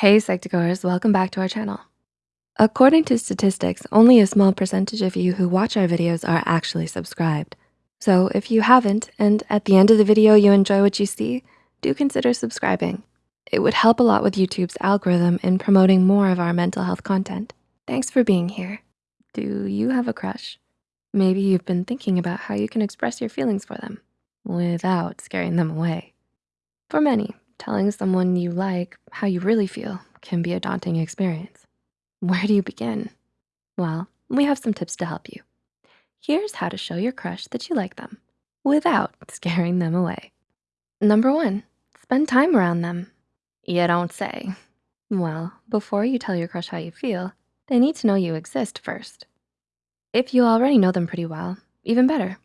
Hey Psych2Goers, welcome back to our channel. According to statistics, only a small percentage of you who watch our videos are actually subscribed. So if you haven't, and at the end of the video you enjoy what you see, do consider subscribing. It would help a lot with YouTube's algorithm in promoting more of our mental health content. Thanks for being here. Do you have a crush? Maybe you've been thinking about how you can express your feelings for them without scaring them away. For many, telling someone you like how you really feel can be a daunting experience. Where do you begin? Well, we have some tips to help you. Here's how to show your crush that you like them without scaring them away. Number one, spend time around them. You don't say. Well, before you tell your crush how you feel, they need to know you exist first. If you already know them pretty well, even better.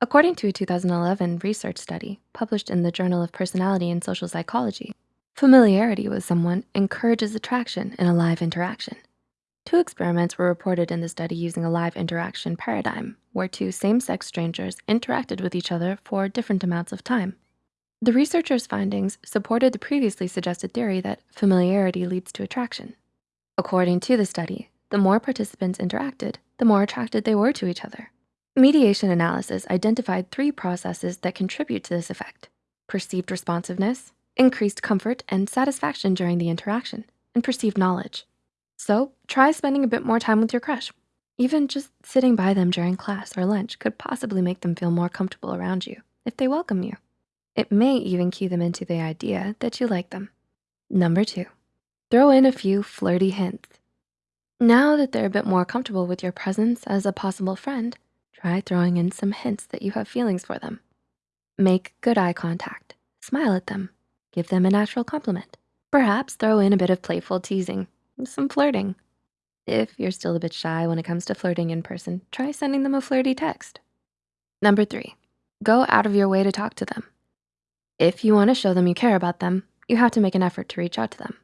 According to a 2011 research study published in the Journal of Personality and Social Psychology, familiarity with someone encourages attraction in a live interaction. Two experiments were reported in the study using a live interaction paradigm where two same-sex strangers interacted with each other for different amounts of time. The researchers' findings supported the previously suggested theory that familiarity leads to attraction. According to the study, the more participants interacted, the more attracted they were to each other. Mediation analysis identified three processes that contribute to this effect. Perceived responsiveness, increased comfort and satisfaction during the interaction, and perceived knowledge. So try spending a bit more time with your crush. Even just sitting by them during class or lunch could possibly make them feel more comfortable around you if they welcome you. It may even cue them into the idea that you like them. Number two, throw in a few flirty hints. Now that they're a bit more comfortable with your presence as a possible friend, Try throwing in some hints that you have feelings for them. Make good eye contact, smile at them, give them a natural compliment. Perhaps throw in a bit of playful teasing, some flirting. If you're still a bit shy when it comes to flirting in person, try sending them a flirty text. Number three, go out of your way to talk to them. If you wanna show them you care about them, you have to make an effort to reach out to them.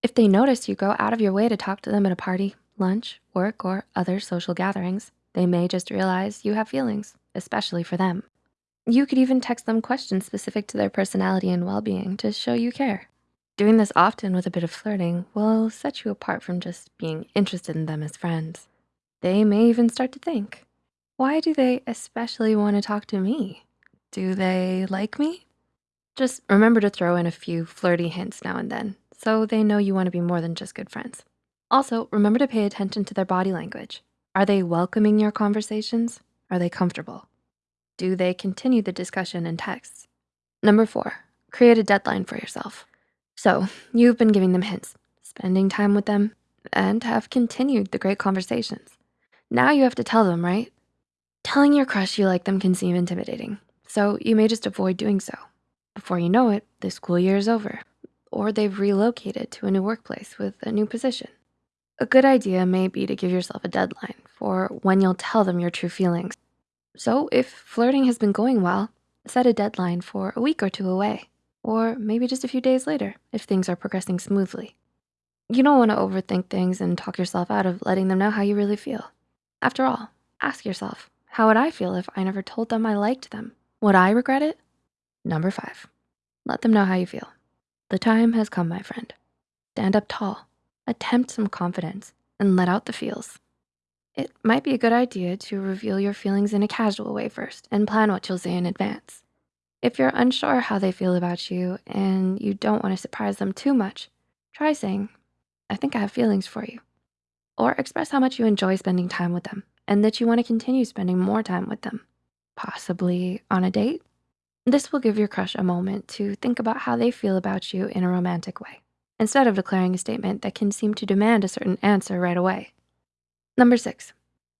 If they notice you go out of your way to talk to them at a party, lunch, work, or other social gatherings, they may just realize you have feelings, especially for them. You could even text them questions specific to their personality and well-being to show you care. Doing this often with a bit of flirting will set you apart from just being interested in them as friends. They may even start to think, why do they especially wanna talk to me? Do they like me? Just remember to throw in a few flirty hints now and then so they know you wanna be more than just good friends. Also, remember to pay attention to their body language. Are they welcoming your conversations? Are they comfortable? Do they continue the discussion in texts? Number four, create a deadline for yourself. So you've been giving them hints, spending time with them, and have continued the great conversations. Now you have to tell them, right? Telling your crush you like them can seem intimidating, so you may just avoid doing so. Before you know it, the school year is over, or they've relocated to a new workplace with a new position. A good idea may be to give yourself a deadline for when you'll tell them your true feelings. So if flirting has been going well, set a deadline for a week or two away, or maybe just a few days later if things are progressing smoothly. You don't wanna overthink things and talk yourself out of letting them know how you really feel. After all, ask yourself, how would I feel if I never told them I liked them? Would I regret it? Number five, let them know how you feel. The time has come, my friend. Stand up tall attempt some confidence and let out the feels. It might be a good idea to reveal your feelings in a casual way first and plan what you'll say in advance. If you're unsure how they feel about you and you don't wanna surprise them too much, try saying, I think I have feelings for you. Or express how much you enjoy spending time with them and that you wanna continue spending more time with them, possibly on a date. This will give your crush a moment to think about how they feel about you in a romantic way instead of declaring a statement that can seem to demand a certain answer right away. Number six,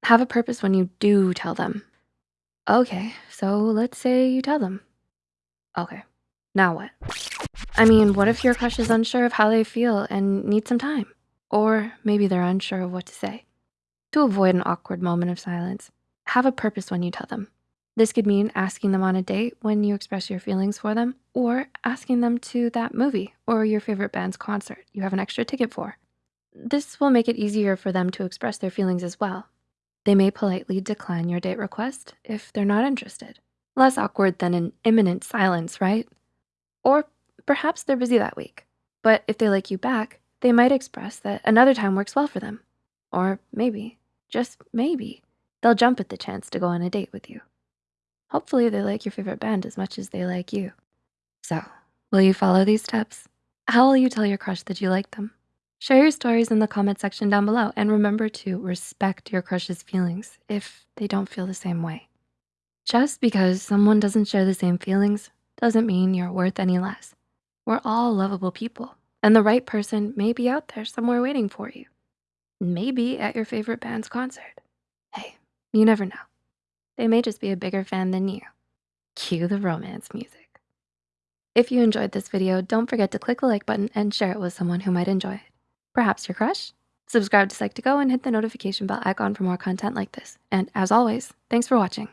have a purpose when you do tell them. Okay, so let's say you tell them. Okay, now what? I mean, what if your crush is unsure of how they feel and needs some time? Or maybe they're unsure of what to say. To avoid an awkward moment of silence, have a purpose when you tell them. This could mean asking them on a date when you express your feelings for them or asking them to that movie or your favorite band's concert you have an extra ticket for. This will make it easier for them to express their feelings as well. They may politely decline your date request if they're not interested. Less awkward than an imminent silence, right? Or perhaps they're busy that week. But if they like you back, they might express that another time works well for them. Or maybe, just maybe, they'll jump at the chance to go on a date with you. Hopefully they like your favorite band as much as they like you. So, will you follow these steps? How will you tell your crush that you like them? Share your stories in the comment section down below and remember to respect your crush's feelings if they don't feel the same way. Just because someone doesn't share the same feelings doesn't mean you're worth any less. We're all lovable people and the right person may be out there somewhere waiting for you. Maybe at your favorite band's concert. Hey, you never know. They may just be a bigger fan than you. Cue the romance music. If you enjoyed this video, don't forget to click the like button and share it with someone who might enjoy it. Perhaps your crush? Subscribe to Psych2Go and hit the notification bell icon for more content like this. And as always, thanks for watching.